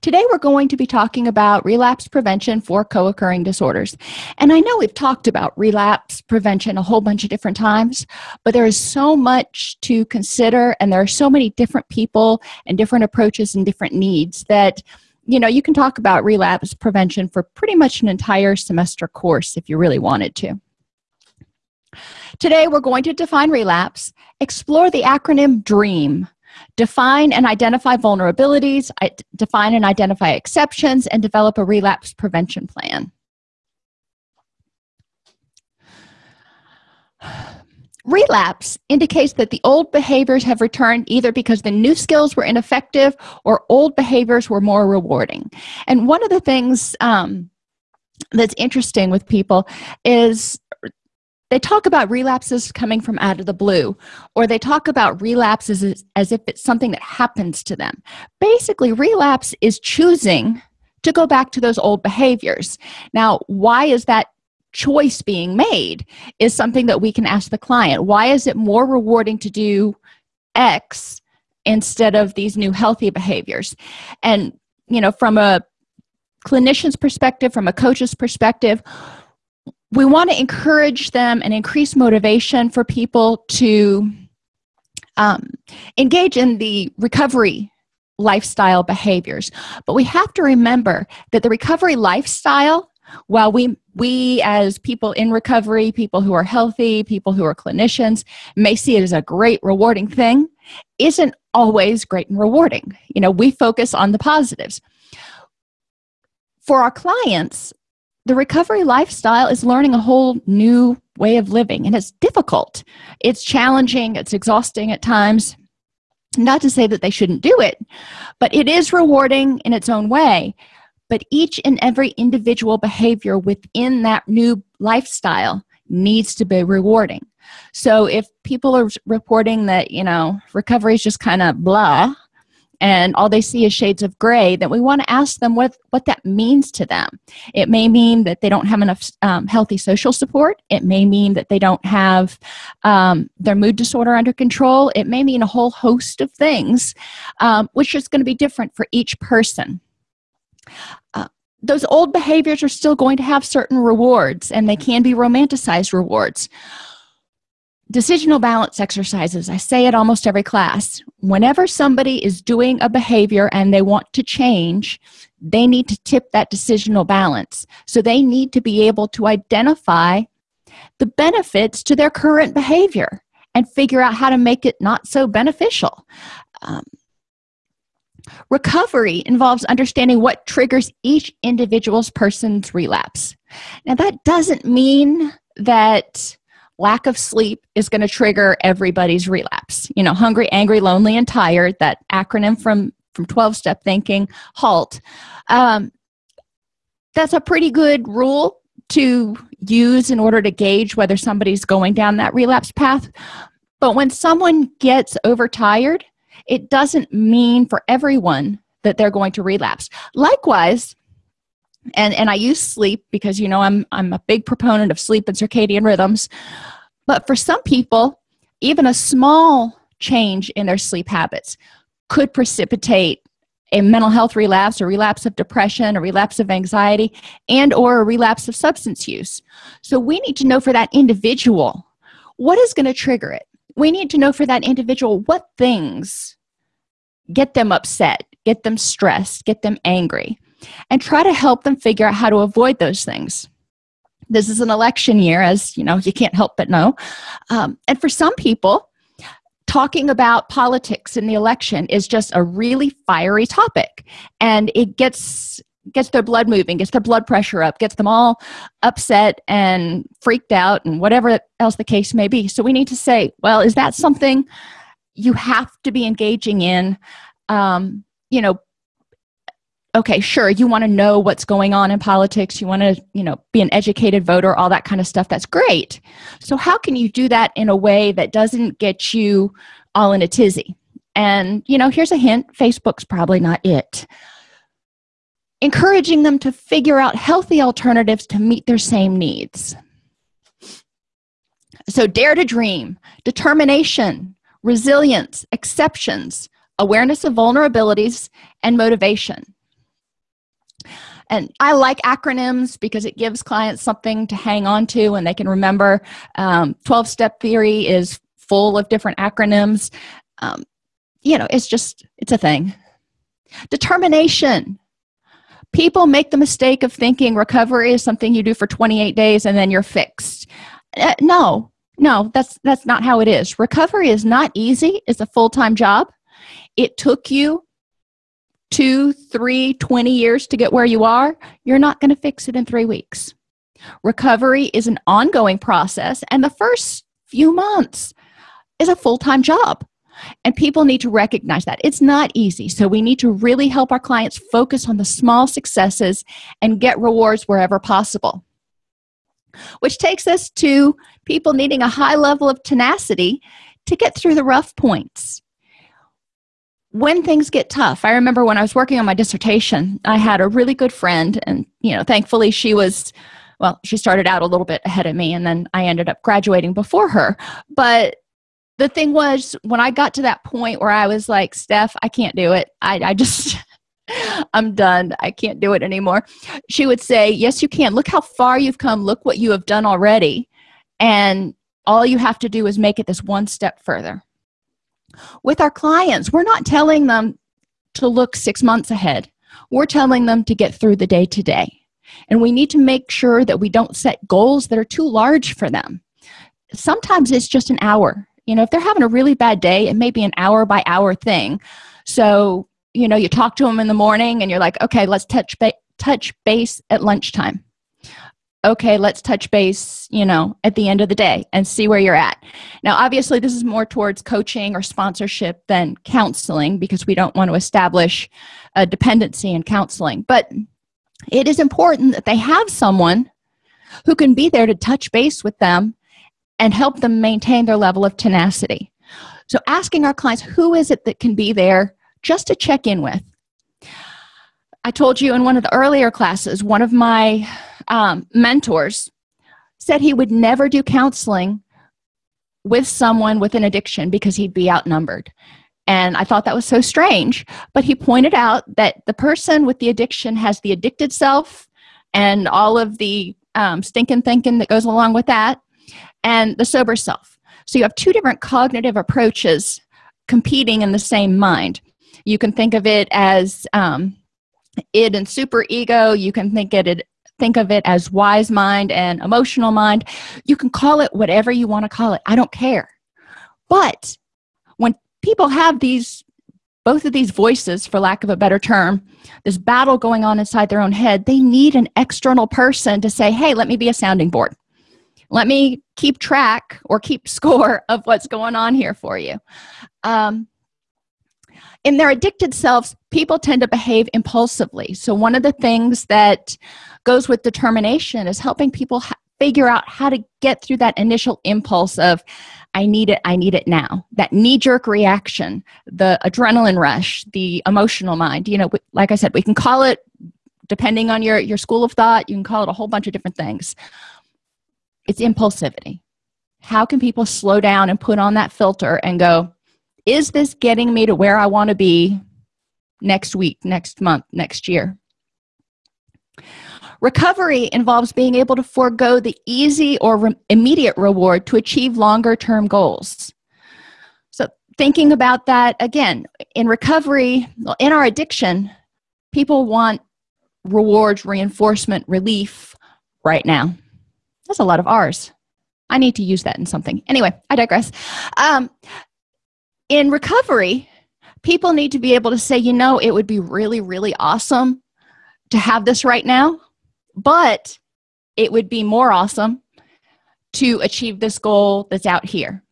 Today, we're going to be talking about relapse prevention for co occurring disorders. And I know we've talked about relapse prevention a whole bunch of different times, but there is so much to consider, and there are so many different people and different approaches and different needs that you know you can talk about relapse prevention for pretty much an entire semester course if you really wanted to. Today, we're going to define relapse, explore the acronym DREAM define and identify vulnerabilities define and identify exceptions and develop a relapse prevention plan. Relapse indicates that the old behaviors have returned either because the new skills were ineffective or old behaviors were more rewarding. And one of the things um, that's interesting with people is they talk about relapses coming from out of the blue or they talk about relapses as, as if it's something that happens to them. Basically relapse is choosing to go back to those old behaviors. Now why is that choice being made is something that we can ask the client. Why is it more rewarding to do x instead of these new healthy behaviors? And you know from a clinician's perspective from a coach's perspective we want to encourage them and increase motivation for people to um, engage in the recovery lifestyle behaviors. But we have to remember that the recovery lifestyle while we we as people in recovery people who are healthy people who are clinicians may see it as a great rewarding thing isn't always great and rewarding. You know we focus on the positives. For our clients the recovery lifestyle is learning a whole new way of living and it's difficult. It's challenging it's exhausting at times. Not to say that they shouldn't do it but it is rewarding in its own way. But each and every individual behavior within that new lifestyle needs to be rewarding. So if people are reporting that you know recovery is just kind of blah and all they see is shades of gray then we want to ask them what what that means to them. It may mean that they don't have enough um, healthy social support. It may mean that they don't have um, their mood disorder under control. It may mean a whole host of things um, which is going to be different for each person. Uh, those old behaviors are still going to have certain rewards and they can be romanticized rewards decisional balance exercises. I say it almost every class. Whenever somebody is doing a behavior and they want to change they need to tip that decisional balance. So they need to be able to identify the benefits to their current behavior and figure out how to make it not so beneficial. Um, recovery involves understanding what triggers each individual's person's relapse. Now that doesn't mean that lack of sleep is going to trigger everybody's relapse. You know hungry angry lonely and tired that acronym from from 12 step thinking halt. Um, that's a pretty good rule to use in order to gauge whether somebody's going down that relapse path. But when someone gets overtired it doesn't mean for everyone that they're going to relapse. Likewise and and i use sleep because you know i'm i'm a big proponent of sleep and circadian rhythms. But for some people even a small change in their sleep habits could precipitate a mental health relapse or relapse of depression or relapse of anxiety and or a relapse of substance use. So we need to know for that individual what is going to trigger it. We need to know for that individual what things get them upset get them stressed get them angry and try to help them figure out how to avoid those things. This is an election year as you know you can't help but know. Um, and for some people talking about politics in the election is just a really fiery topic and it gets gets their blood moving gets their blood pressure up gets them all upset and freaked out and whatever else the case may be. So we need to say well is that something you have to be engaging in? Um, you know okay sure you want to know what's going on in politics you want to you know be an educated voter all that kind of stuff that's great. So how can you do that in a way that doesn't get you all in a tizzy? And you know here's a hint facebook's probably not it. Encouraging them to figure out healthy alternatives to meet their same needs. So dare to dream determination resilience exceptions awareness of vulnerabilities and motivation and i like acronyms because it gives clients something to hang on to and they can remember. 12-step um, theory is full of different acronyms. Um, you know it's just it's a thing. Determination. People make the mistake of thinking recovery is something you do for 28 days and then you're fixed. Uh, no no that's that's not how it is. Recovery is not easy. It's a full-time job. It took you two three 20 years to get where you are you're not going to fix it in three weeks. Recovery is an ongoing process and the first few months is a full-time job. And people need to recognize that. It's not easy so we need to really help our clients focus on the small successes and get rewards wherever possible. Which takes us to people needing a high level of tenacity to get through the rough points when things get tough i remember when i was working on my dissertation i had a really good friend and you know thankfully she was well she started out a little bit ahead of me and then i ended up graduating before her. But the thing was when i got to that point where i was like steph i can't do it. I, I just i'm done. I can't do it anymore. She would say yes you can. Look how far you've come. Look what you have done already. And all you have to do is make it this one step further with our clients. We're not telling them to look six months ahead. We're telling them to get through the day today. And we need to make sure that we don't set goals that are too large for them. Sometimes it's just an hour. You know if they're having a really bad day it may be an hour by hour thing. So you know you talk to them in the morning and you're like okay let's touch ba- touch base at lunchtime okay let's touch base you know at the end of the day and see where you're at. Now obviously this is more towards coaching or sponsorship than counseling because we don't want to establish a dependency in counseling. But it is important that they have someone who can be there to touch base with them and help them maintain their level of tenacity. So asking our clients who is it that can be there just to check in with? I told you in one of the earlier classes one of my um, mentors said he would never do counseling with someone with an addiction because he'd be outnumbered and i thought that was so strange but he pointed out that the person with the addiction has the addicted self and all of the um, stinking thinking that goes along with that and the sober self. So you have two different cognitive approaches competing in the same mind. You can think of it as um, id and super ego. You can think of it think of it as wise mind and emotional mind. You can call it whatever you want to call it. I don't care. But when people have these both of these voices for lack of a better term this battle going on inside their own head they need an external person to say hey let me be a sounding board let me keep track or keep score of what's going on here for you um, in their addicted selves people tend to behave impulsively so one of the things that goes with determination is helping people ha- figure out how to get through that initial impulse of i need it i need it now. That knee-jerk reaction the adrenaline rush the emotional mind you know like i said we can call it depending on your your school of thought you can call it a whole bunch of different things. It's impulsivity. How can people slow down and put on that filter and go is this getting me to where i want to be next week next month next year recovery involves being able to forego the easy or re- immediate reward to achieve longer term goals so thinking about that again in recovery in our addiction people want rewards reinforcement relief right now that's a lot of R's. I need to use that in something. Anyway, I digress. Um, in recovery, people need to be able to say, you know, it would be really, really awesome to have this right now, but it would be more awesome to achieve this goal that's out here.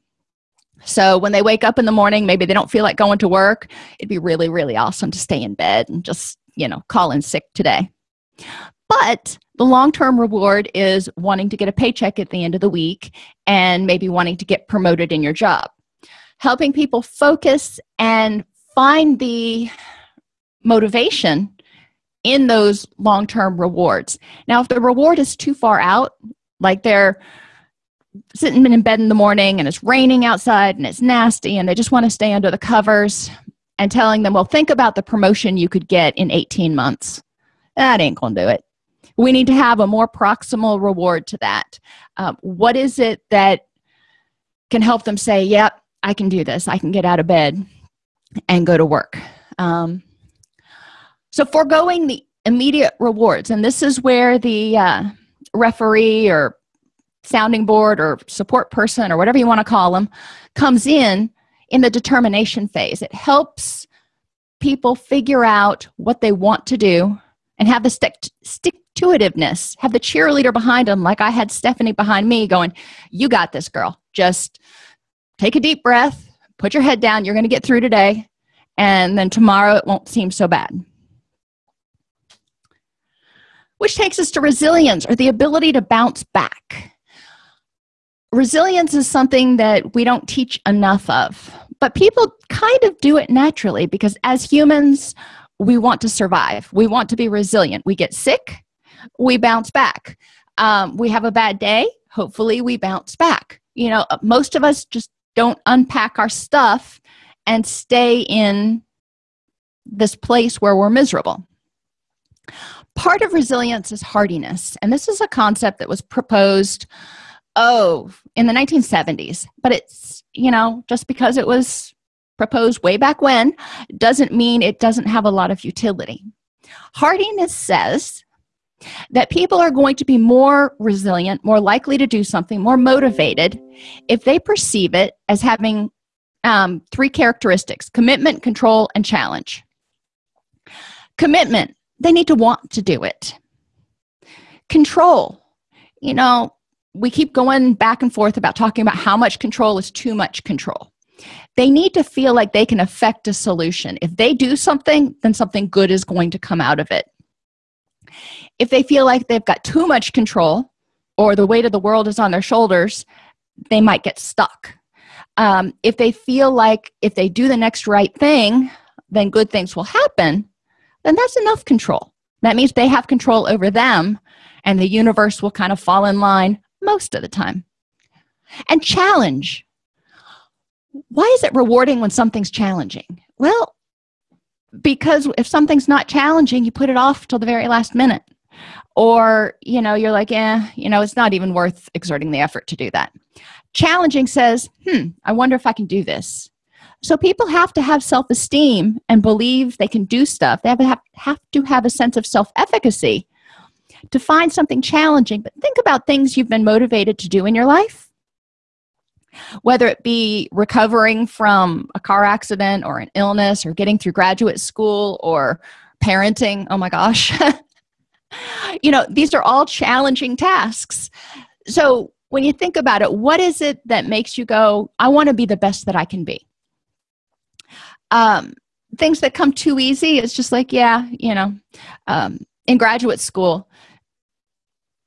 So when they wake up in the morning, maybe they don't feel like going to work, it'd be really, really awesome to stay in bed and just, you know, call in sick today. But the long term reward is wanting to get a paycheck at the end of the week and maybe wanting to get promoted in your job. Helping people focus and find the motivation in those long term rewards. Now, if the reward is too far out, like they're sitting in bed in the morning and it's raining outside and it's nasty and they just want to stay under the covers and telling them, well, think about the promotion you could get in 18 months. That ain't gonna do it. We need to have a more proximal reward to that. Um, what is it that can help them say yep i can do this. I can get out of bed and go to work? Um, so foregoing the immediate rewards and this is where the uh, referee or sounding board or support person or whatever you want to call them comes in in the determination phase. It helps people figure out what they want to do and have the stick stick to itiveness have the cheerleader behind them like i had stephanie behind me going you got this girl. Just take a deep breath put your head down you're going to get through today and then tomorrow it won't seem so bad which takes us to resilience or the ability to bounce back. Resilience is something that we don't teach enough of but people kind of do it naturally because as humans we want to survive. We want to be resilient. We get sick we bounce back. Um, we have a bad day hopefully we bounce back. You know most of us just don't unpack our stuff and stay in this place where we're miserable part of resilience is hardiness and this is a concept that was proposed oh in the 1970s but it's you know just because it was proposed way back when doesn't mean it doesn't have a lot of utility. Hardiness says that people are going to be more resilient more likely to do something more motivated if they perceive it as having um, three characteristics commitment control and challenge. Commitment they need to want to do it. Control. You know we keep going back and forth about talking about how much control is too much control. They need to feel like they can affect a solution. If they do something then something good is going to come out of it. If they feel like they've got too much control or the weight of the world is on their shoulders they might get stuck. Um, if they feel like if they do the next right thing then good things will happen then that's enough control. That means they have control over them and the universe will kind of fall in line most of the time. And challenge. Why is it rewarding when something's challenging? Well because if something's not challenging you put it off till the very last minute. Or you know you're like eh you know it's not even worth exerting the effort to do that. Challenging says hmm i wonder if i can do this so people have to have self-esteem and believe they can do stuff. They have to have, have to have a sense of self-efficacy to find something challenging. But think about things you've been motivated to do in your life. Whether it be recovering from a car accident or an illness or getting through graduate school or parenting. Oh my gosh. You know these are all challenging tasks. So when you think about it what is it that makes you go i want to be the best that i can be um, things that come too easy it's just like yeah you know um, in graduate school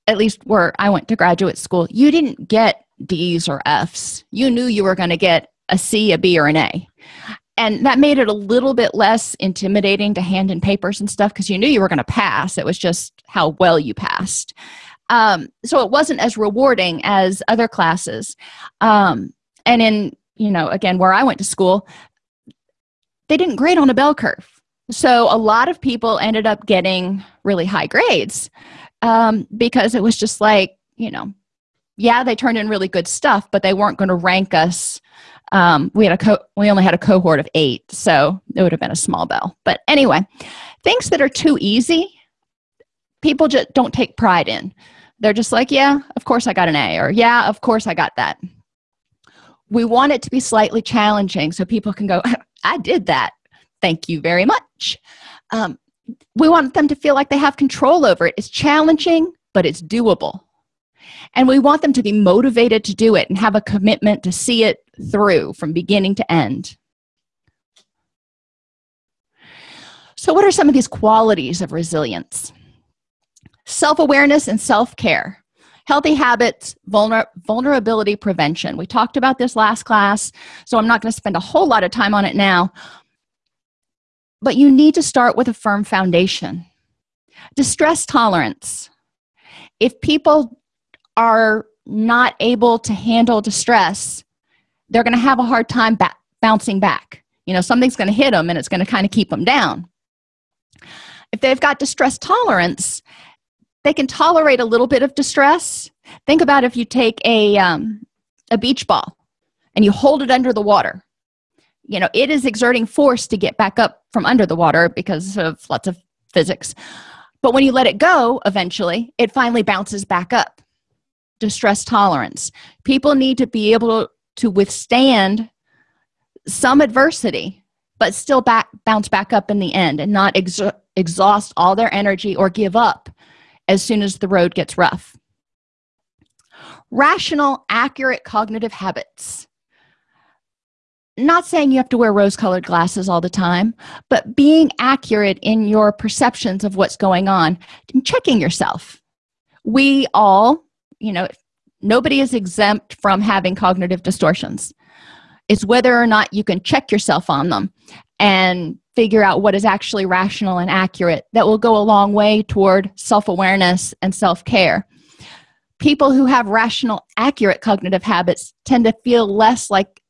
at least where i went to graduate school you didn't get d's or f's. You knew you were going to get a c a b or an a. And that made it a little bit less intimidating to hand in papers and stuff because you knew you were going to pass. It was just how well you passed. Um, so it wasn't as rewarding as other classes. Um, and in you know again where i went to school they didn't grade on a bell curve. So a lot of people ended up getting really high grades um, because it was just like you know yeah they turned in really good stuff but they weren't going to rank us um, we had a co- we only had a cohort of eight so it would have been a small bell. But anyway things that are too easy people just don't take pride in. They're just like yeah of course i got an a or yeah of course i got that. We want it to be slightly challenging so people can go i did that. Thank you very much. Um, we want them to feel like they have control over it. It's challenging but it's doable. And we want them to be motivated to do it and have a commitment to see it through from beginning to end. So what are some of these qualities of resilience? Self-awareness and self-care healthy habits vulner vulnerability prevention. We talked about this last class so i'm not going to spend a whole lot of time on it now. But you need to start with a firm foundation. Distress tolerance. If people are not able to handle distress they're going to have a hard time ba bouncing back. You know something's going to hit them and it's going to kind of keep them down. If they've got distress tolerance they can tolerate a little bit of distress. Think about if you take a um, a beach ball and you hold it under the water. You know it is exerting force to get back up from under the water because of lots of physics. But when you let it go eventually it finally bounces back up. Distress tolerance. People need to be able to withstand some adversity but still back bounce back up in the end and not ex exhaust all their energy or give up as soon as the road gets rough. Rational accurate cognitive habits. Not saying you have to wear rose colored glasses all the time but being accurate in your perceptions of what's going on and checking yourself. We all you know nobody is exempt from having cognitive distortions. It's whether or not you can check yourself on them and figure out what is actually rational and accurate that will go a long way toward self-awareness and self-care. People who have rational accurate cognitive habits tend to feel less like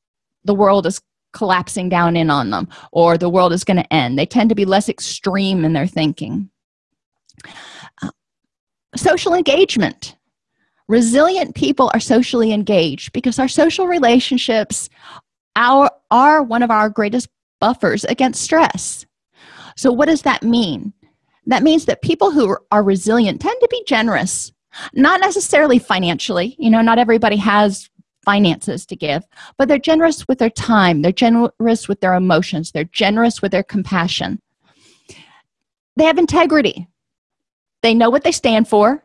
the world is collapsing down in on them or the world is going to end. They tend to be less extreme in their thinking. Uh, social engagement. Resilient people are socially engaged because our social relationships our, are one of our greatest buffers against stress. So what does that mean? That means that people who are resilient tend to be generous not necessarily financially you know not everybody has finances to give but they're generous with their time they're generous with their emotions they're generous with their compassion. They have integrity. They know what they stand for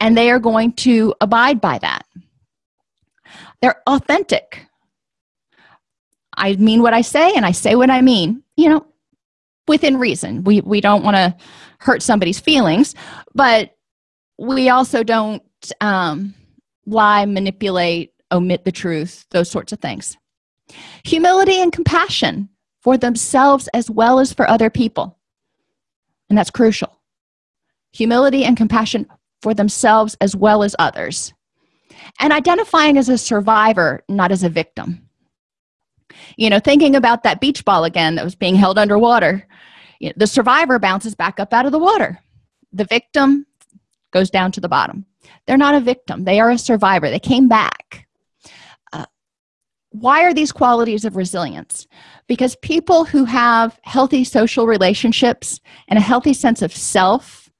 and they are going to abide by that. They're authentic i mean what i say and i say what i mean you know within reason. We we don't want to hurt somebody's feelings but we also don't um, lie manipulate omit the truth those sorts of things. Humility and compassion for themselves as well as for other people. And that's crucial. Humility and compassion for themselves as well as others. And identifying as a survivor not as a victim you know thinking about that beach ball again that was being held underwater you know, the survivor bounces back up out of the water. The victim goes down to the bottom. They're not a victim. They are a survivor. They came back. Uh, why are these qualities of resilience? Because people who have healthy social relationships and a healthy sense of self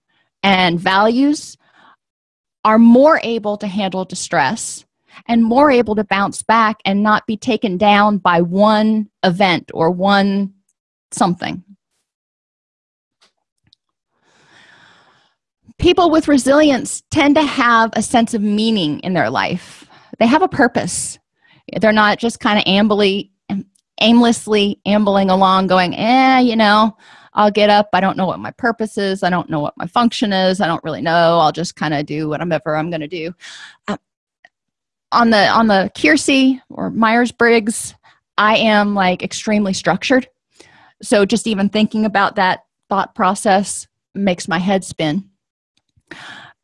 and values are more able to handle distress and more able to bounce back and not be taken down by one event or one something. People with resilience tend to have a sense of meaning in their life. They have a purpose. They're not just kind of ambly aimlessly ambling along going eh you know i'll get up. I don't know what my purpose is. I don't know what my function is. I don't really know. I'll just kind of do whatever i'm going to do. Uh, on the on the Keirsey or myers-briggs i am like extremely structured. So just even thinking about that thought process makes my head spin.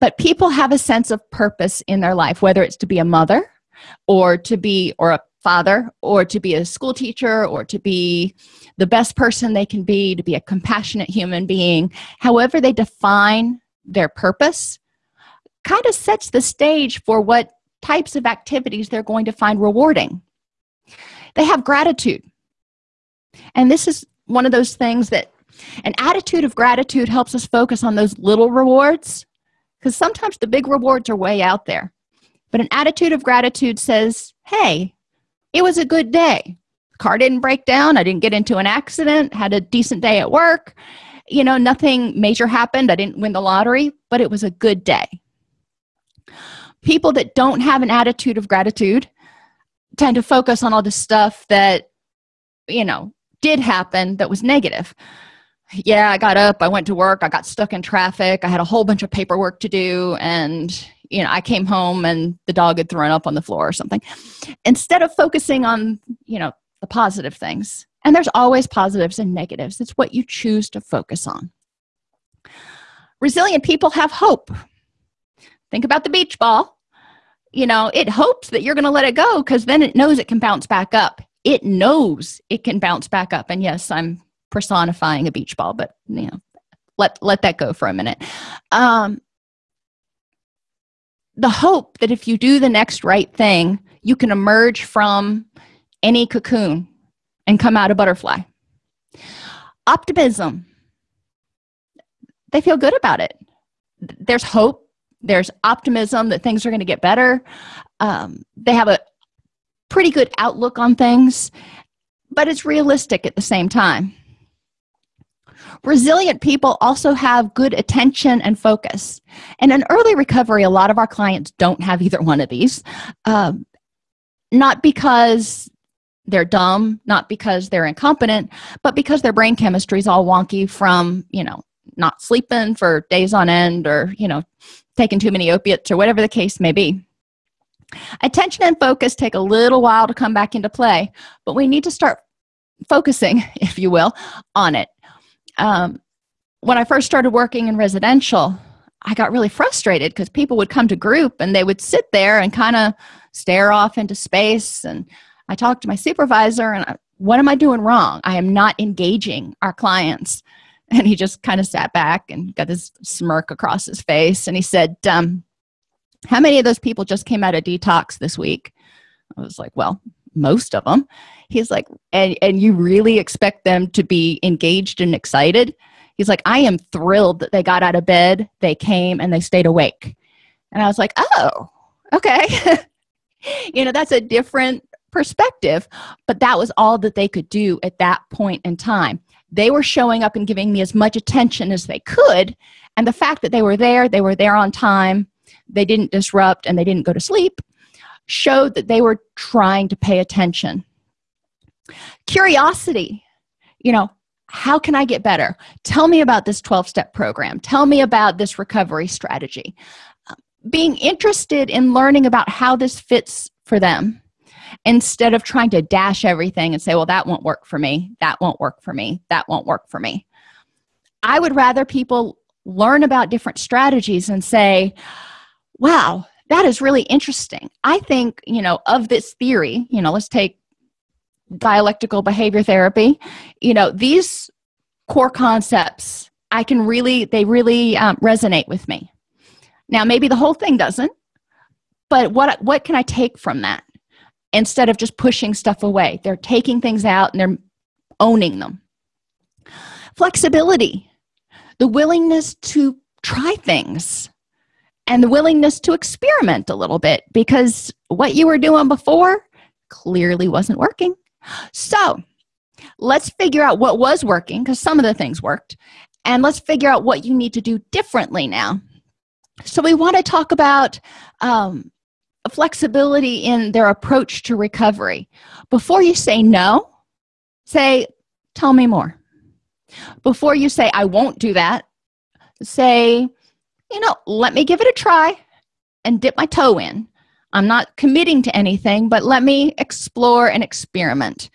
But people have a sense of purpose in their life whether it's to be a mother or to be or a father or to be a school teacher or to be the best person they can be to be a compassionate human being. However they define their purpose kind of sets the stage for what types of activities they're going to find rewarding. They have gratitude. And this is one of those things that an attitude of gratitude helps us focus on those little rewards because sometimes the big rewards are way out there. But an attitude of gratitude says hey it was a good day. Car didn't break down. I didn't get into an accident. Had a decent day at work. You know nothing major happened. I didn't win the lottery but it was a good day people that don't have an attitude of gratitude tend to focus on all the stuff that you know did happen that was negative. Yeah i got up i went to work i got stuck in traffic i had a whole bunch of paperwork to do and you know i came home and the dog had thrown up on the floor or something. Instead of focusing on you know the positive things and there's always positives and negatives it's what you choose to focus on. Resilient people have hope. Think about the beach ball you know it hopes that you're going to let it go because then it knows it can bounce back up. It knows it can bounce back up. And yes i'm personifying a beach ball but you know let let that go for a minute. Um, the hope that if you do the next right thing you can emerge from any cocoon and come out a butterfly. Optimism. They feel good about it. There's hope there's optimism that things are going to get better. Um, they have a pretty good outlook on things but it's realistic at the same time. Resilient people also have good attention and focus. And in early recovery a lot of our clients don't have either one of these um, not because they're dumb not because they're incompetent but because their brain chemistry is all wonky from you know not sleeping for days on end or you know taking too many opiates or whatever the case may be. Attention and focus take a little while to come back into play but we need to start focusing if you will on it. Um, when i first started working in residential i got really frustrated because people would come to group and they would sit there and kind of stare off into space and i talked to my supervisor and I, what am i doing wrong? I am not engaging our clients and he just kind of sat back and got this smirk across his face and he said um, how many of those people just came out of detox this week? I was like well most of them he's like and and you really expect them to be engaged and excited? He's like i am thrilled that they got out of bed they came and they stayed awake. And i was like oh okay. You know that's a different perspective but that was all that they could do at that point in time they were showing up and giving me as much attention as they could. And the fact that they were there they were there on time they didn't disrupt and they didn't go to sleep showed that they were trying to pay attention. Curiosity. You know how can i get better? Tell me about this 12 step program. Tell me about this recovery strategy. Being interested in learning about how this fits for them instead of trying to dash everything and say well that won't work for me that won't work for me that won't work for me. I would rather people learn about different strategies and say wow that is really interesting. I think you know of this theory you know let's take dialectical behavior therapy. You know these core concepts i can really they really um, resonate with me. Now maybe the whole thing doesn't but what what can i take from that instead of just pushing stuff away. They're taking things out and they're owning them. Flexibility. The willingness to try things and the willingness to experiment a little bit because what you were doing before clearly wasn't working. So let's figure out what was working because some of the things worked and let's figure out what you need to do differently now. So we want to talk about um, flexibility in their approach to recovery. Before you say no say tell me more. Before you say i won't do that say you know let me give it a try and dip my toe in. I'm not committing to anything but let me explore and experiment.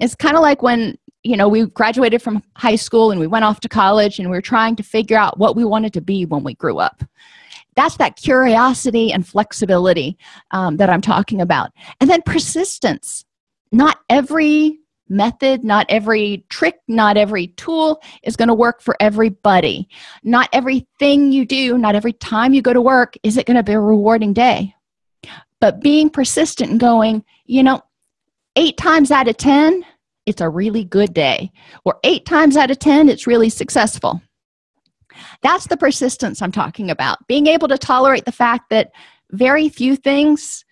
It's kind of like when you know we graduated from high school and we went off to college and we were trying to figure out what we wanted to be when we grew up that's that curiosity and flexibility um, that i'm talking about. And then persistence. Not every method not every trick not every tool is going to work for everybody. Not everything you do not every time you go to work is it going to be a rewarding day. But being persistent and going you know eight times out of ten it's a really good day. Or eight times out of ten it's really successful that's the persistence i'm talking about. Being able to tolerate the fact that very few things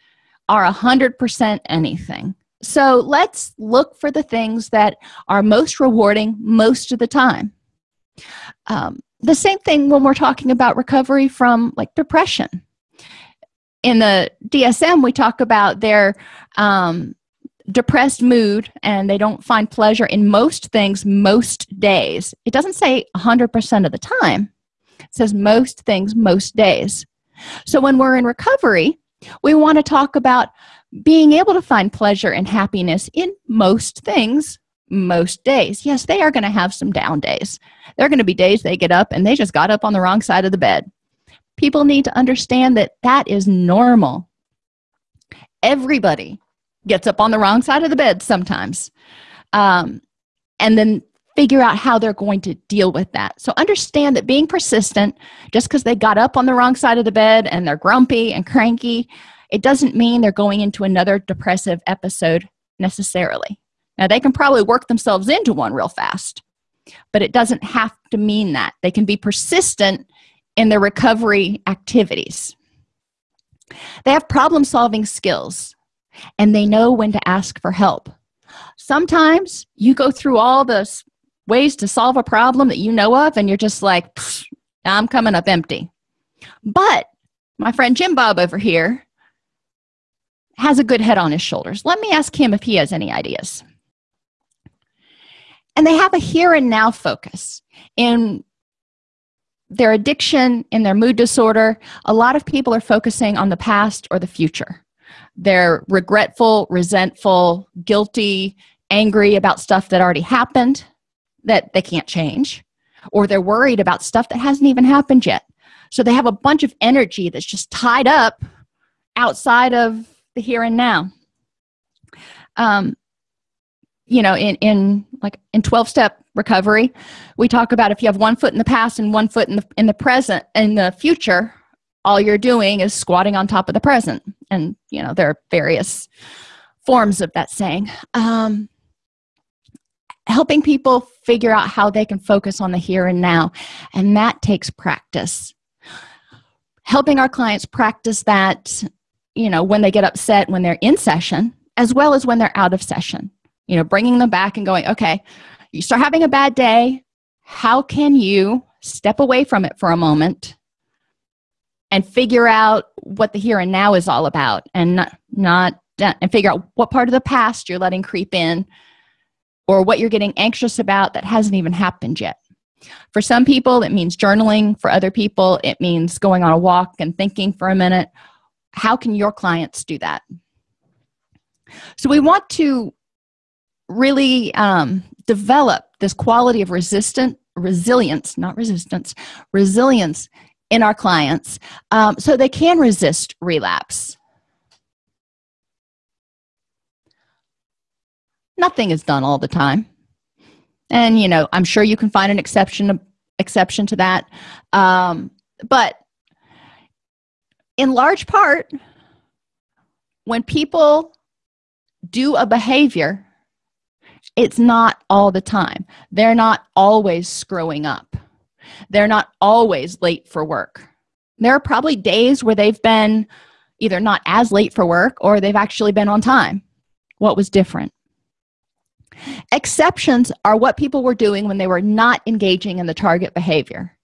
are a hundred percent anything. So let's look for the things that are most rewarding most of the time. Um, the same thing when we're talking about recovery from like depression. In the dsm we talk about their um, depressed mood and they don't find pleasure in most things most days. It doesn't say 100% of the time. It says most things most days. So when we're in recovery we want to talk about being able to find pleasure and happiness in most things most days. Yes they are going to have some down days. There are going to be days they get up and they just got up on the wrong side of the bed. People need to understand that that is normal. Everybody gets up on the wrong side of the bed sometimes um, and then figure out how they're going to deal with that. So understand that being persistent just because they got up on the wrong side of the bed and they're grumpy and cranky it doesn't mean they're going into another depressive episode necessarily. Now they can probably work themselves into one real fast but it doesn't have to mean that. They can be persistent in their recovery activities. They have problem solving skills and they know when to ask for help. Sometimes you go through all the ways to solve a problem that you know of and you're just like i'm coming up empty. But my friend jim bob over here has a good head on his shoulders. Let me ask him if he has any ideas. And they have a here and now focus in their addiction in their mood disorder. A lot of people are focusing on the past or the future they're regretful resentful guilty angry about stuff that already happened that they can't change or they're worried about stuff that hasn't even happened yet. So they have a bunch of energy that's just tied up outside of the here and now. Um, you know in in like in 12 step recovery we talk about if you have one foot in the past and one foot in the in the present in the future all you're doing is squatting on top of the present. And you know there are various forms of that saying. Um, helping people figure out how they can focus on the here and now. And that takes practice. Helping our clients practice that you know when they get upset when they're in session as well as when they're out of session. You know bringing them back and going okay you start having a bad day. How can you step away from it for a moment and figure out what the here and now is all about and not, not and figure out what part of the past you're letting creep in or what you're getting anxious about that hasn't even happened yet. For some people it means journaling. For other people it means going on a walk and thinking for a minute. How can your clients do that? So we want to really um, develop this quality of resistant resilience not resistance resilience in our clients um, so they can resist relapse. Nothing is done all the time. And you know i'm sure you can find an exception exception to that. Um, but in large part when people do a behavior it's not all the time. They're not always screwing up they're not always late for work. There are probably days where they've been either not as late for work or they've actually been on time. What was different? Exceptions are what people were doing when they were not engaging in the target behavior.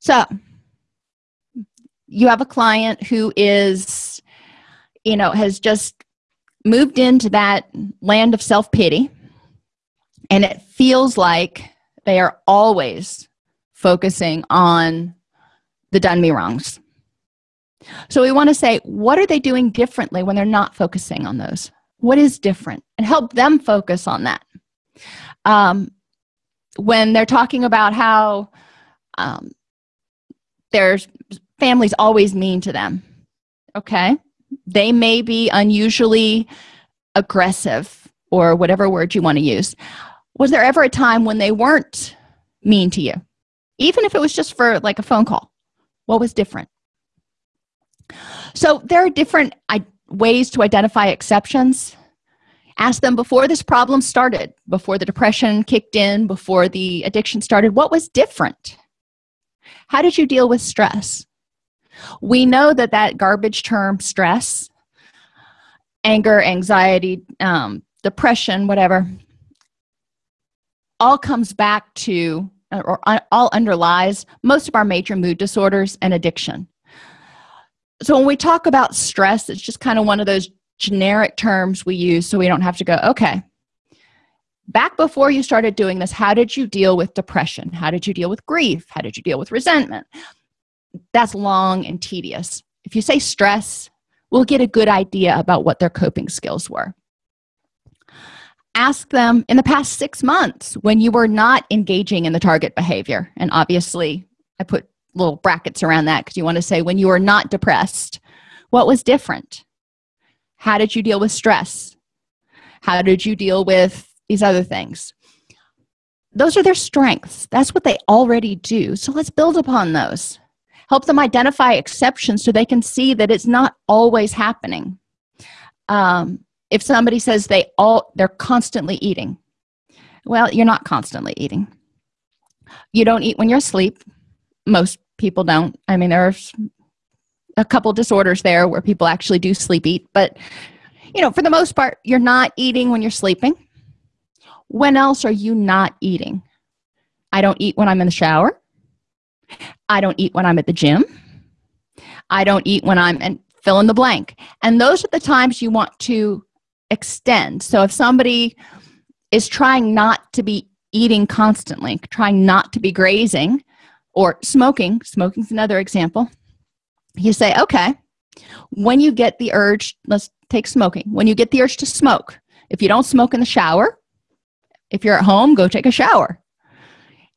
So you have a client who is you know has just moved into that land of self-pity and it feels like they are always focusing on the done me wrongs. So we want to say what are they doing differently when they're not focusing on those? What is different? And help them focus on that. Um, when they're talking about how um, their family's always mean to them okay? They may be unusually aggressive or whatever word you want to use. Was there ever a time when they weren't mean to you even if it was just for like a phone call what was different? So there are different ways to identify exceptions. Ask them before this problem started before the depression kicked in before the addiction started what was different? How did you deal with stress? We know that that garbage term stress anger anxiety um, depression whatever all comes back to or uh, all underlies most of our major mood disorders and addiction. So when we talk about stress it's just kind of one of those generic terms we use so we don't have to go okay back before you started doing this how did you deal with depression? How did you deal with grief? How did you deal with resentment? That's long and tedious. If you say stress we'll get a good idea about what their coping skills were ask them in the past six months when you were not engaging in the target behavior. And obviously i put little brackets around that because you want to say when you were not depressed what was different? How did you deal with stress? How did you deal with these other things? Those are their strengths. That's what they already do. So let's build upon those. Help them identify exceptions so they can see that it's not always happening. Um, if somebody says they all they're constantly eating. Well you're not constantly eating. You don't eat when you're asleep. Most people don't. I mean there's a couple disorders there where people actually do sleep eat but you know for the most part you're not eating when you're sleeping. When else are you not eating? I don't eat when i'm in the shower. I don't eat when i'm at the gym. I don't eat when i'm and fill in the blank. And those are the times you want to extend. So if somebody is trying not to be eating constantly trying not to be grazing or smoking smoking's another example you say okay when you get the urge let's take smoking. When you get the urge to smoke if you don't smoke in the shower if you're at home go take a shower.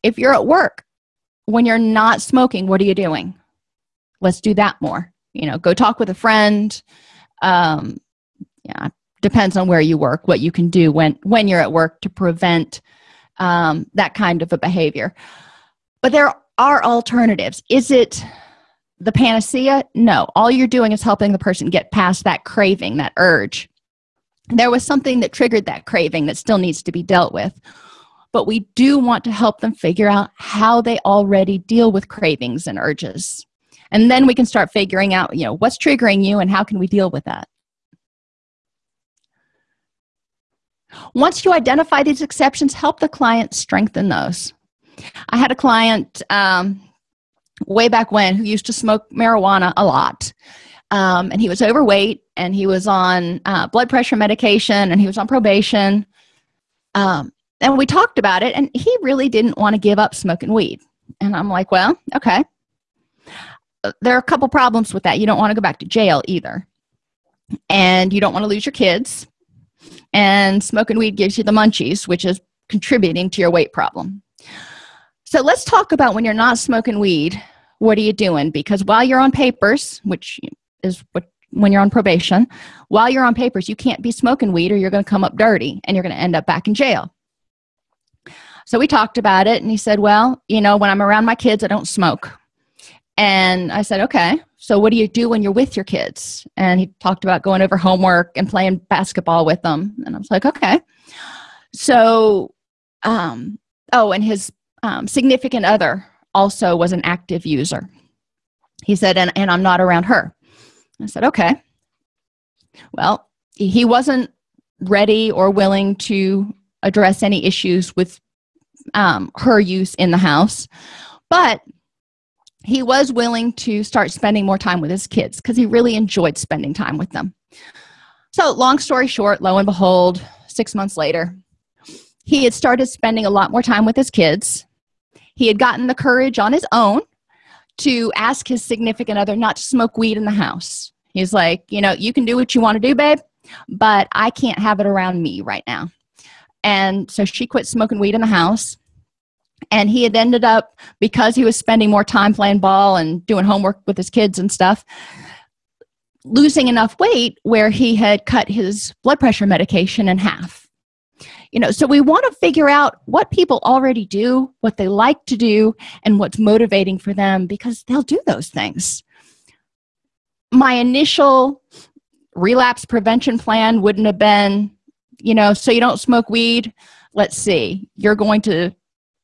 If you're at work when you're not smoking what are you doing? Let's do that more. You know go talk with a friend. Um yeah depends on where you work what you can do when when you're at work to prevent um, that kind of a behavior. But there are alternatives. Is it the panacea? No. All you're doing is helping the person get past that craving that urge. There was something that triggered that craving that still needs to be dealt with. But we do want to help them figure out how they already deal with cravings and urges. And then we can start figuring out you know what's triggering you and how can we deal with that once you identify these exceptions help the client strengthen those. I had a client um, way back when who used to smoke marijuana a lot. Um, and he was overweight and he was on uh, blood pressure medication and he was on probation. Um, and we talked about it and he really didn't want to give up smoking weed. And i'm like well okay. Uh, there are a couple problems with that. You don't want to go back to jail either. And you don't want to lose your kids and smoking weed gives you the munchies which is contributing to your weight problem. So let's talk about when you're not smoking weed what are you doing? Because while you're on papers which is what when you're on probation while you're on papers you can't be smoking weed or you're going to come up dirty and you're going to end up back in jail. So we talked about it and he said well you know when i'm around my kids i don't smoke and i said okay so what do you do when you're with your kids? And he talked about going over homework and playing basketball with them. And i was like okay. So um oh and his um, significant other also was an active user. He said and, and i'm not around her. I said okay. Well he wasn't ready or willing to address any issues with um, her use in the house but he was willing to start spending more time with his kids because he really enjoyed spending time with them. So long story short lo and behold six months later he had started spending a lot more time with his kids. He had gotten the courage on his own to ask his significant other not to smoke weed in the house. He's like you know you can do what you want to do babe but i can't have it around me right now. And so she quit smoking weed in the house and he had ended up because he was spending more time playing ball and doing homework with his kids and stuff losing enough weight where he had cut his blood pressure medication in half. You know so we want to figure out what people already do what they like to do and what's motivating for them because they'll do those things. My initial relapse prevention plan wouldn't have been you know so you don't smoke weed. Let's see. You're going to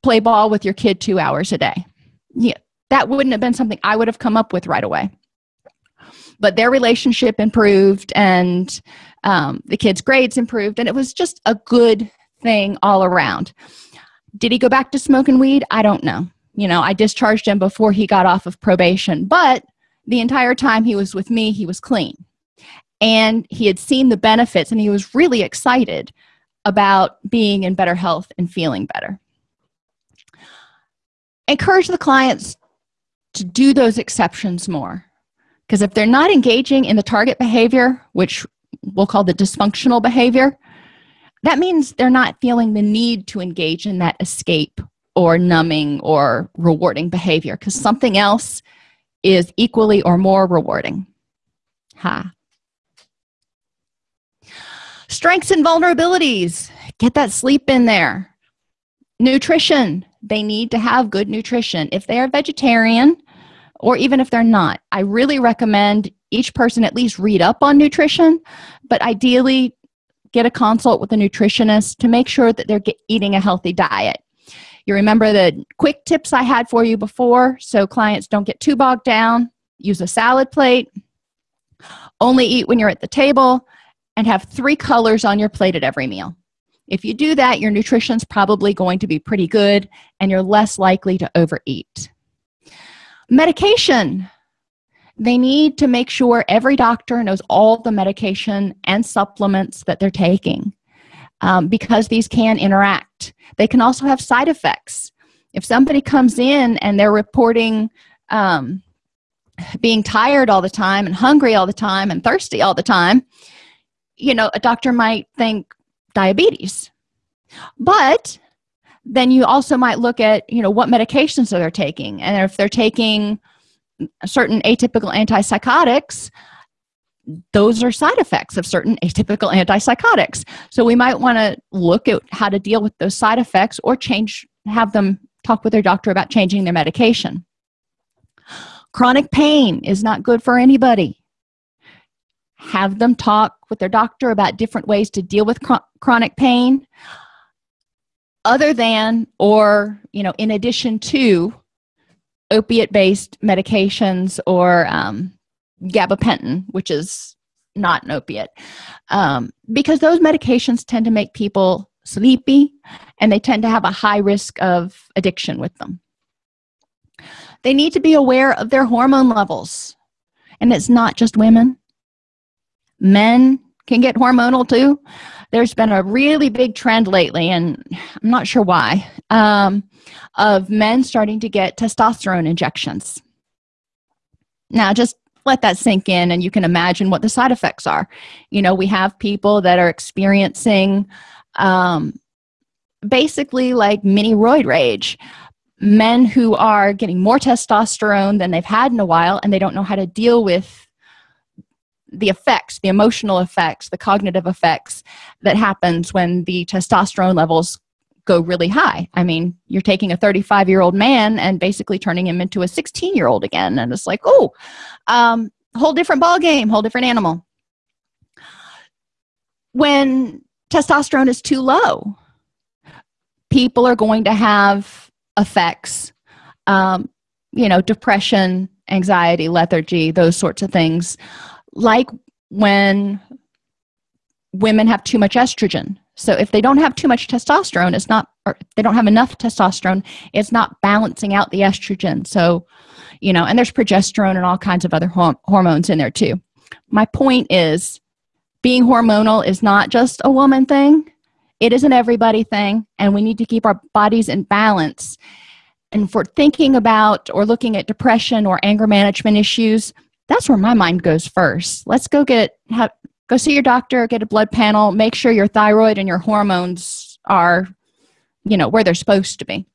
play ball with your kid two hours a day. Yeah that wouldn't have been something i would have come up with right away. But their relationship improved and um, the kids grades improved and it was just a good thing all around. Did he go back to smoking weed? I don't know. You know i discharged him before he got off of probation but the entire time he was with me he was clean. And he had seen the benefits and he was really excited about being in better health and feeling better encourage the clients to do those exceptions more. Because if they're not engaging in the target behavior which we'll call the dysfunctional behavior that means they're not feeling the need to engage in that escape or numbing or rewarding behavior because something else is equally or more rewarding. Ha. Strengths and vulnerabilities. Get that sleep in there. Nutrition they need to have good nutrition. If they are vegetarian or even if they're not i really recommend each person at least read up on nutrition but ideally get a consult with a nutritionist to make sure that they're eating a healthy diet. You remember the quick tips i had for you before so clients don't get too bogged down. Use a salad plate. Only eat when you're at the table and have three colors on your plate at every meal if you do that your nutrition's probably going to be pretty good and you're less likely to overeat. Medication. They need to make sure every doctor knows all the medication and supplements that they're taking um, because these can interact. They can also have side effects. If somebody comes in and they're reporting um, being tired all the time and hungry all the time and thirsty all the time you know a doctor might think diabetes. But then you also might look at you know what medications are they're taking. And if they're taking certain atypical antipsychotics those are side effects of certain atypical antipsychotics. So we might want to look at how to deal with those side effects or change have them talk with their doctor about changing their medication. Chronic pain is not good for anybody have them talk with their doctor about different ways to deal with chronic pain other than or you know in addition to opiate based medications or um, gabapentin which is not an opiate. Um, because those medications tend to make people sleepy and they tend to have a high risk of addiction with them. They need to be aware of their hormone levels. And it's not just women men can get hormonal too. There's been a really big trend lately and i'm not sure why um, of men starting to get testosterone injections. Now just let that sink in and you can imagine what the side effects are. You know we have people that are experiencing um, basically like mini roid rage. Men who are getting more testosterone than they've had in a while and they don't know how to deal with the effects the emotional effects the cognitive effects that happens when the testosterone levels go really high. I mean you're taking a 35 year old man and basically turning him into a 16 year old again and it's like oh um whole different ball game whole different animal. When testosterone is too low people are going to have effects um, you know depression anxiety lethargy those sorts of things like when women have too much estrogen. So if they don't have too much testosterone it's not or they don't have enough testosterone it's not balancing out the estrogen. So you know and there's progesterone and all kinds of other hormones in there too. My point is being hormonal is not just a woman thing. It is an everybody thing and we need to keep our bodies in balance. And for thinking about or looking at depression or anger management issues that's where my mind goes first. Let's go get have, go see your doctor get a blood panel make sure your thyroid and your hormones are you know where they're supposed to be.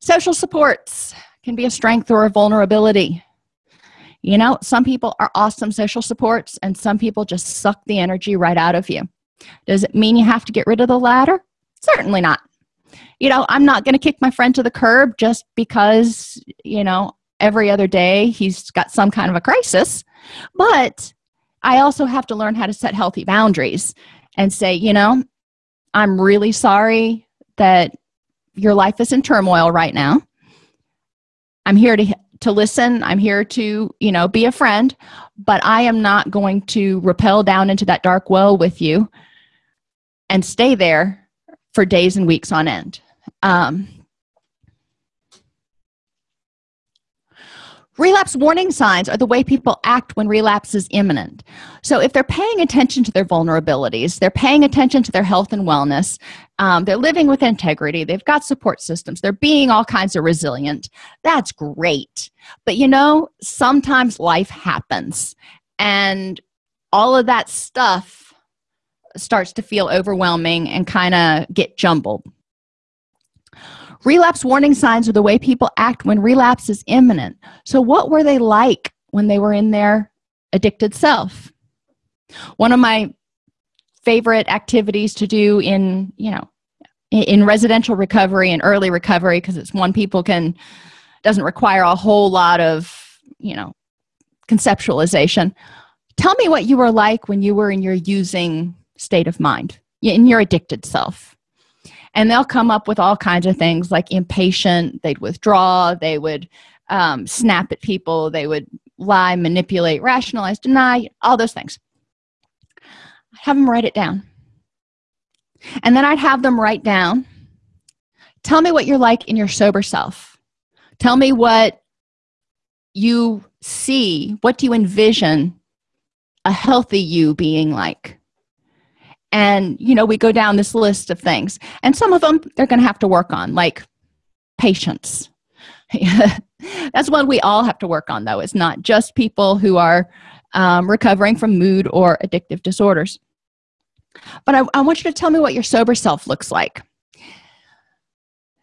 Social supports can be a strength or a vulnerability. You know some people are awesome social supports and some people just suck the energy right out of you. Does it mean you have to get rid of the latter? Certainly not. You know i'm not going to kick my friend to the curb just because you know every other day he's got some kind of a crisis. But i also have to learn how to set healthy boundaries and say you know i'm really sorry that your life is in turmoil right now. I'm here to to listen. I'm here to you know be a friend but i am not going to rappel down into that dark well with you and stay there for days and weeks on end. Um, relapse warning signs are the way people act when relapse is imminent. So if they're paying attention to their vulnerabilities they're paying attention to their health and wellness um, they're living with integrity they've got support systems they're being all kinds of resilient that's great. But you know sometimes life happens and all of that stuff starts to feel overwhelming and kind of get jumbled relapse warning signs are the way people act when relapse is imminent. So what were they like when they were in their addicted self? One of my favorite activities to do in you know in residential recovery and early recovery because it's one people can doesn't require a whole lot of you know conceptualization. Tell me what you were like when you were in your using state of mind in your addicted self and they'll come up with all kinds of things like impatient they'd withdraw they would um, snap at people they would lie manipulate rationalize deny all those things. Have them write it down. And then i'd have them write down tell me what you're like in your sober self. Tell me what you see what do you envision a healthy you being like and you know we go down this list of things. And some of them they're going to have to work on like patience. That's one we all have to work on though. It's not just people who are um, recovering from mood or addictive disorders. But I, I want you to tell me what your sober self looks like.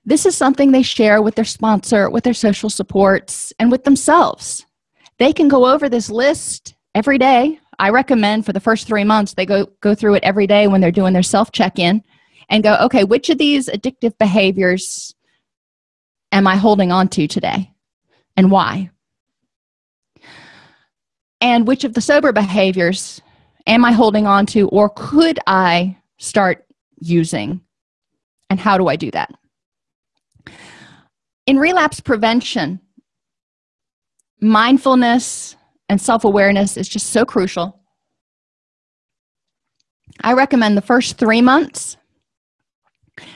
This is something they share with their sponsor with their social supports and with themselves. They can go over this list every day i recommend for the first three months they go go through it every day when they're doing their self check-in and go okay which of these addictive behaviors am i holding on to today and why? And which of the sober behaviors am i holding on to or could i start using? And how do i do that? In relapse prevention mindfulness and self-awareness is just so crucial. I recommend the first three months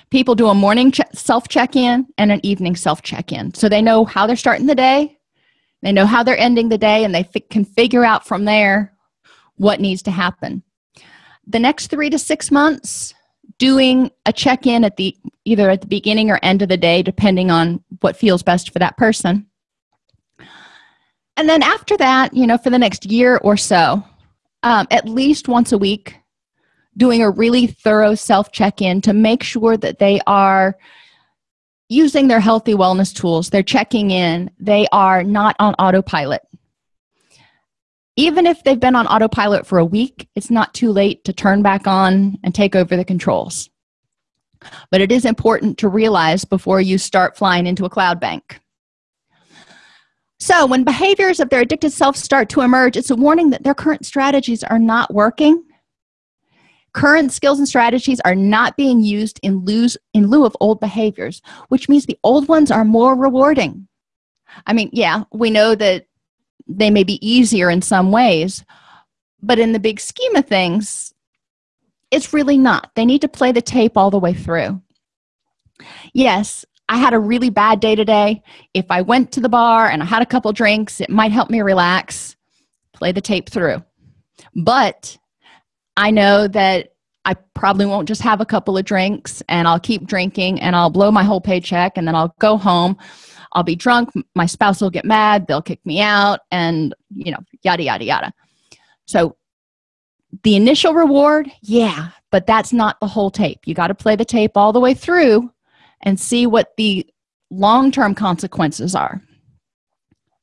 people do a morning self check-in and an evening self check-in so they know how they're starting the day they know how they're ending the day and they can figure out from there what needs to happen. The next three to six months doing a check-in at the either at the beginning or end of the day depending on what feels best for that person and then after that you know for the next year or so um, at least once a week doing a really thorough self check-in to make sure that they are using their healthy wellness tools. They're checking in. They are not on autopilot. Even if they've been on autopilot for a week it's not too late to turn back on and take over the controls. But it is important to realize before you start flying into a cloud bank so when behaviors of their addicted self start to emerge it's a warning that their current strategies are not working. Current skills and strategies are not being used in lieu, in lieu of old behaviors which means the old ones are more rewarding. I mean yeah we know that they may be easier in some ways but in the big scheme of things it's really not. They need to play the tape all the way through. Yes i had a really bad day today. If i went to the bar and i had a couple drinks it might help me relax play the tape through. But i know that i probably won't just have a couple of drinks and i'll keep drinking and i'll blow my whole paycheck and then i'll go home. I'll be drunk. My spouse will get mad. They'll kick me out and you know yada yada yada. So the initial reward yeah but that's not the whole tape. You got to play the tape all the way through and see what the long-term consequences are.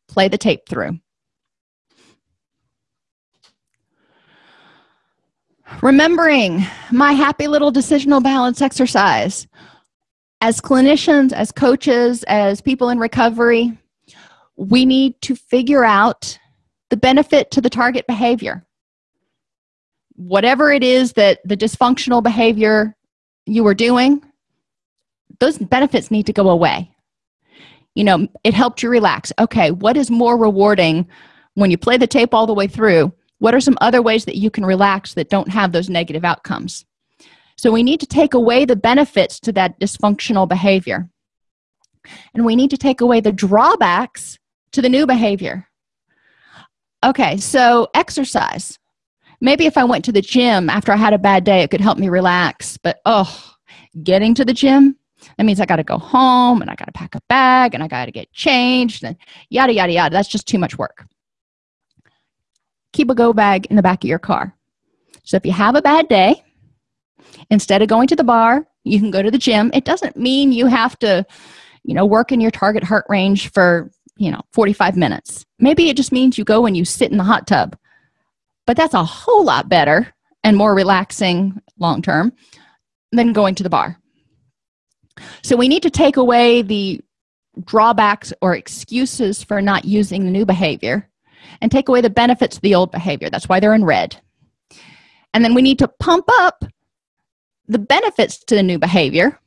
Play the tape through. Remembering my happy little decisional balance exercise. As clinicians as coaches as people in recovery we need to figure out the benefit to the target behavior. Whatever it is that the dysfunctional behavior you were doing those benefits need to go away. You know it helped you relax. Okay what is more rewarding when you play the tape all the way through? What are some other ways that you can relax that don't have those negative outcomes? So we need to take away the benefits to that dysfunctional behavior. And we need to take away the drawbacks to the new behavior. Okay so exercise. Maybe if i went to the gym after i had a bad day it could help me relax but oh getting to the gym that means i got to go home and i got to pack a bag and i got to get changed and yada yada yada. That's just too much work. Keep a go bag in the back of your car. So if you have a bad day instead of going to the bar you can go to the gym. It doesn't mean you have to you know work in your target heart range for you know 45 minutes. Maybe it just means you go and you sit in the hot tub. But that's a whole lot better and more relaxing long term than going to the bar so we need to take away the drawbacks or excuses for not using the new behavior and take away the benefits of the old behavior. That's why they're in red. And then we need to pump up the benefits to the new behavior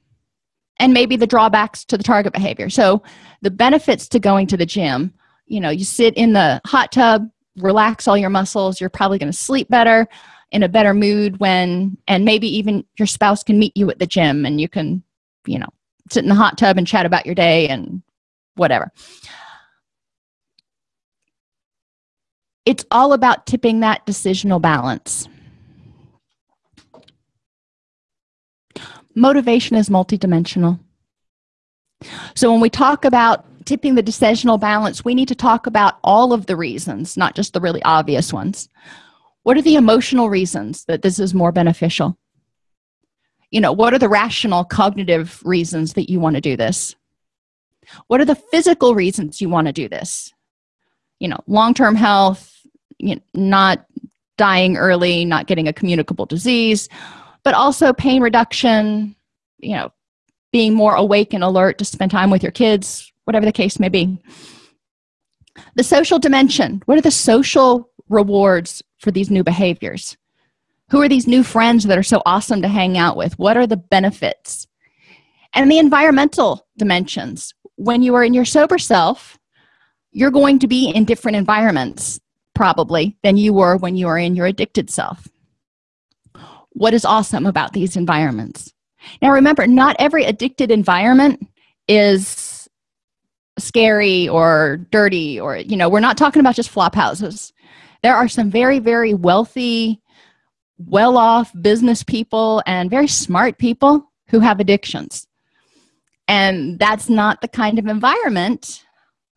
and maybe the drawbacks to the target behavior. So the benefits to going to the gym you know you sit in the hot tub relax all your muscles you're probably going to sleep better in a better mood when and maybe even your spouse can meet you at the gym and you can you know sit in the hot tub and chat about your day and whatever. It's all about tipping that decisional balance. Motivation is multidimensional. So when we talk about tipping the decisional balance we need to talk about all of the reasons not just the really obvious ones. What are the emotional reasons that this is more beneficial you know what are the rational cognitive reasons that you want to do this? What are the physical reasons you want to do this? You know long-term health you know, not dying early not getting a communicable disease but also pain reduction you know being more awake and alert to spend time with your kids whatever the case may be. The social dimension what are the social rewards for these new behaviors who are these new friends that are so awesome to hang out with? What are the benefits? And the environmental dimensions. When you are in your sober self you're going to be in different environments probably than you were when you are in your addicted self. What is awesome about these environments? Now remember not every addicted environment is scary or dirty or you know we're not talking about just flop houses. There are some very very wealthy well-off business people and very smart people who have addictions. And that's not the kind of environment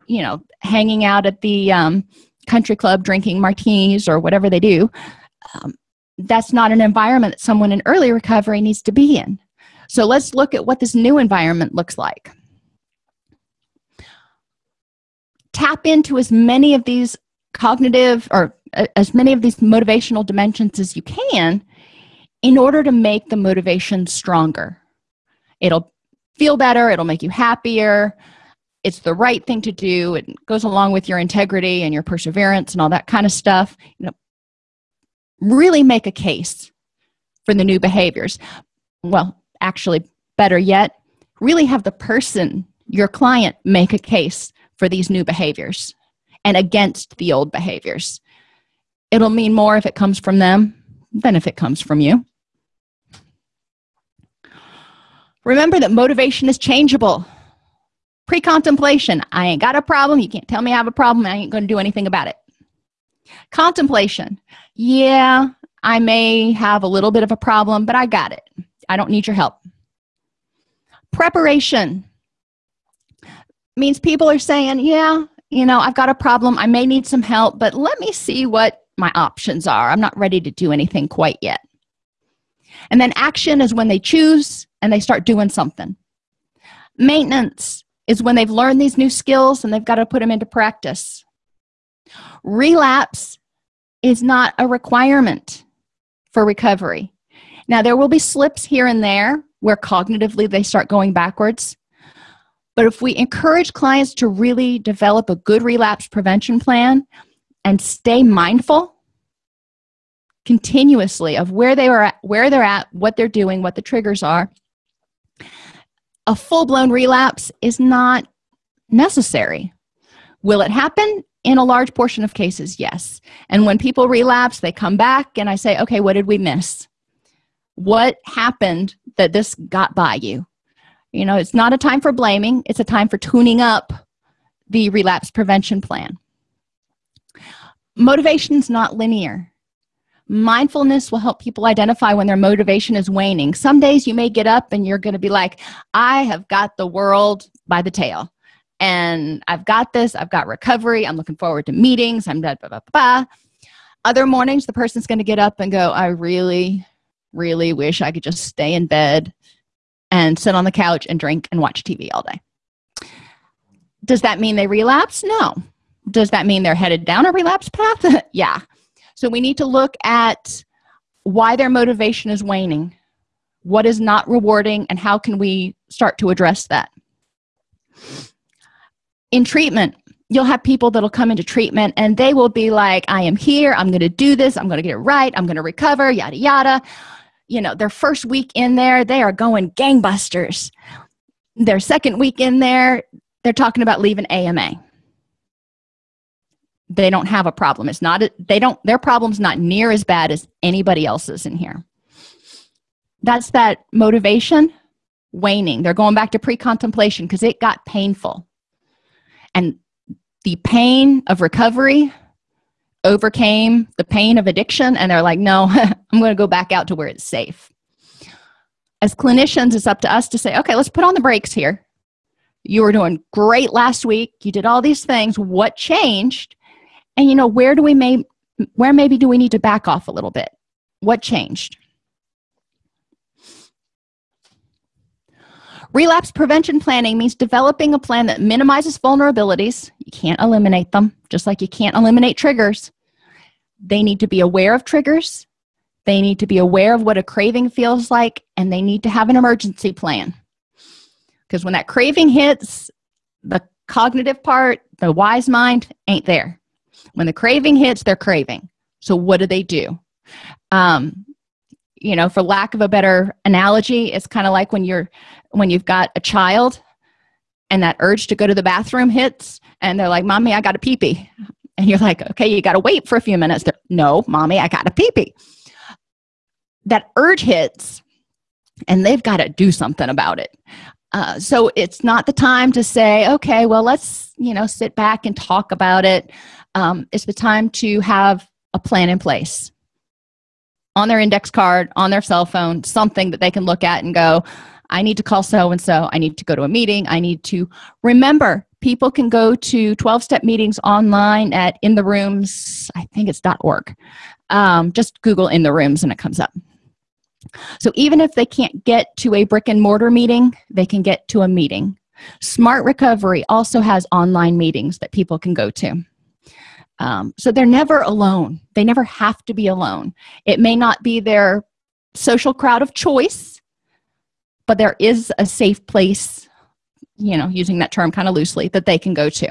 you know hanging out at the um, country club drinking martinis or whatever they do um, that's not an environment that someone in early recovery needs to be in. So let's look at what this new environment looks like. Tap into as many of these cognitive or as many of these motivational dimensions as you can in order to make the motivation stronger. It'll feel better it'll make you happier it's the right thing to do it goes along with your integrity and your perseverance and all that kind of stuff. You know really make a case for the new behaviors. Well actually better yet really have the person your client make a case for these new behaviors and against the old behaviors it'll mean more if it comes from them than if it comes from you. Remember that motivation is changeable. Pre-contemplation i ain't got a problem. You can't tell me i have a problem. I ain't going to do anything about it. Contemplation yeah i may have a little bit of a problem but i got it. I don't need your help. Preparation means people are saying yeah you know i've got a problem. I may need some help but let me see what my options are. I'm not ready to do anything quite yet. And then action is when they choose and they start doing something. Maintenance is when they've learned these new skills and they've got to put them into practice. Relapse is not a requirement for recovery. Now there will be slips here and there where cognitively they start going backwards but if we encourage clients to really develop a good relapse prevention plan and stay mindful continuously of where they are at, where they're at what they're doing what the triggers are. A full-blown relapse is not necessary. Will it happen? In a large portion of cases yes. And when people relapse they come back and i say okay what did we miss? What happened that this got by you? You know it's not a time for blaming. It's a time for tuning up the relapse prevention plan motivation is not linear. Mindfulness will help people identify when their motivation is waning. Some days you may get up and you're going to be like i have got the world by the tail and i've got this i've got recovery i'm looking forward to meetings i'm blah, blah, blah, blah. other mornings the person's going to get up and go i really really wish i could just stay in bed and sit on the couch and drink and watch tv all day. Does that mean they relapse? No does that mean they're headed down a relapse path? Yeah. So we need to look at why their motivation is waning what is not rewarding and how can we start to address that. In treatment you'll have people that'll come into treatment and they will be like i am here. I'm going to do this. I'm going to get it right. I'm going to recover yada yada. You know their first week in there they are going gangbusters. Their second week in there they're talking about leaving ama they don't have a problem. It's not they don't their problem's not near as bad as anybody else's in here. That's that motivation waning. They're going back to pre-contemplation because it got painful. And the pain of recovery overcame the pain of addiction and they're like no i'm going to go back out to where it's safe. As clinicians it's up to us to say okay let's put on the brakes here. You were doing great last week. You did all these things. What changed and you know where do we may where maybe do we need to back off a little bit? What changed? Relapse prevention planning means developing a plan that minimizes vulnerabilities. You can't eliminate them just like you can't eliminate triggers. They need to be aware of triggers. They need to be aware of what a craving feels like and they need to have an emergency plan. Because when that craving hits the cognitive part the wise mind ain't there when the craving hits they're craving. So what do they do? Um, you know for lack of a better analogy it's kind of like when you're when you've got a child and that urge to go to the bathroom hits and they're like mommy i got a pee pee and you're like okay you got to wait for a few minutes. They're, no mommy i got a pee pee that urge hits and they've got to do something about it. Uh, so it's not the time to say okay well let's you know sit back and talk about it um, it's the time to have a plan in place on their index card on their cell phone something that they can look at and go i need to call so and so i need to go to a meeting. I need to remember. People can go to 12 step meetings online at in the rooms i think it's dot org. Um, just google in the rooms and it comes up. So even if they can't get to a brick and mortar meeting they can get to a meeting. Smart recovery also has online meetings that people can go to um, so they're never alone. They never have to be alone. It may not be their social crowd of choice but there is a safe place you know using that term kind of loosely that they can go to.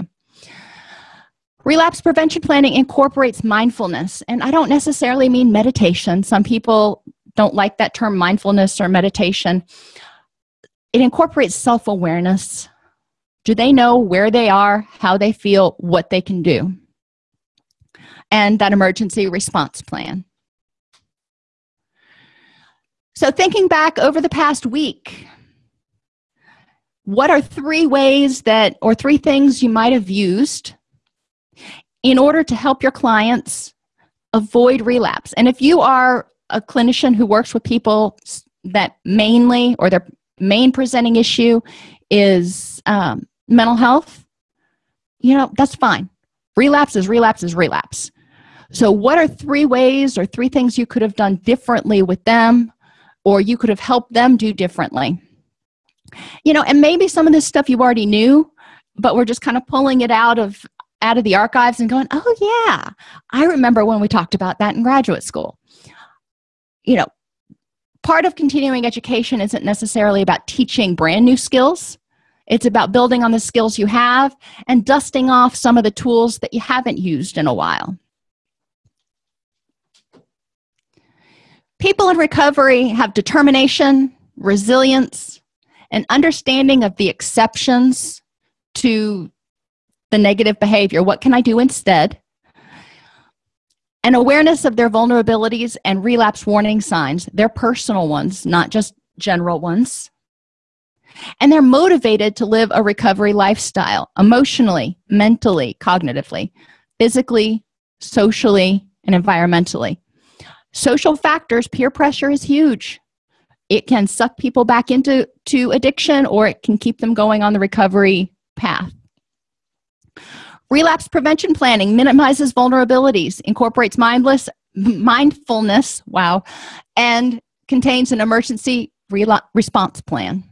Relapse prevention planning incorporates mindfulness and i don't necessarily mean meditation. Some people don't like that term mindfulness or meditation. It incorporates self-awareness. Do they know where they are how they feel what they can do and that emergency response plan. So thinking back over the past week what are three ways that or three things you might have used in order to help your clients avoid relapse? And if you are a clinician who works with people that mainly or their main presenting issue is um, mental health you know that's fine. Relapse is relapse is relapse so what are three ways or three things you could have done differently with them or you could have helped them do differently? You know and maybe some of this stuff you already knew but we're just kind of pulling it out of out of the archives and going oh yeah i remember when we talked about that in graduate school. You know part of continuing education isn't necessarily about teaching brand new skills. It's about building on the skills you have and dusting off some of the tools that you haven't used in a while people in recovery have determination resilience an understanding of the exceptions to the negative behavior. What can i do instead? An awareness of their vulnerabilities and relapse warning signs their personal ones not just general ones. And they're motivated to live a recovery lifestyle emotionally mentally cognitively physically socially and environmentally social factors peer pressure is huge. It can suck people back into to addiction or it can keep them going on the recovery path. Relapse prevention planning minimizes vulnerabilities incorporates mindless mindfulness wow and contains an emergency response plan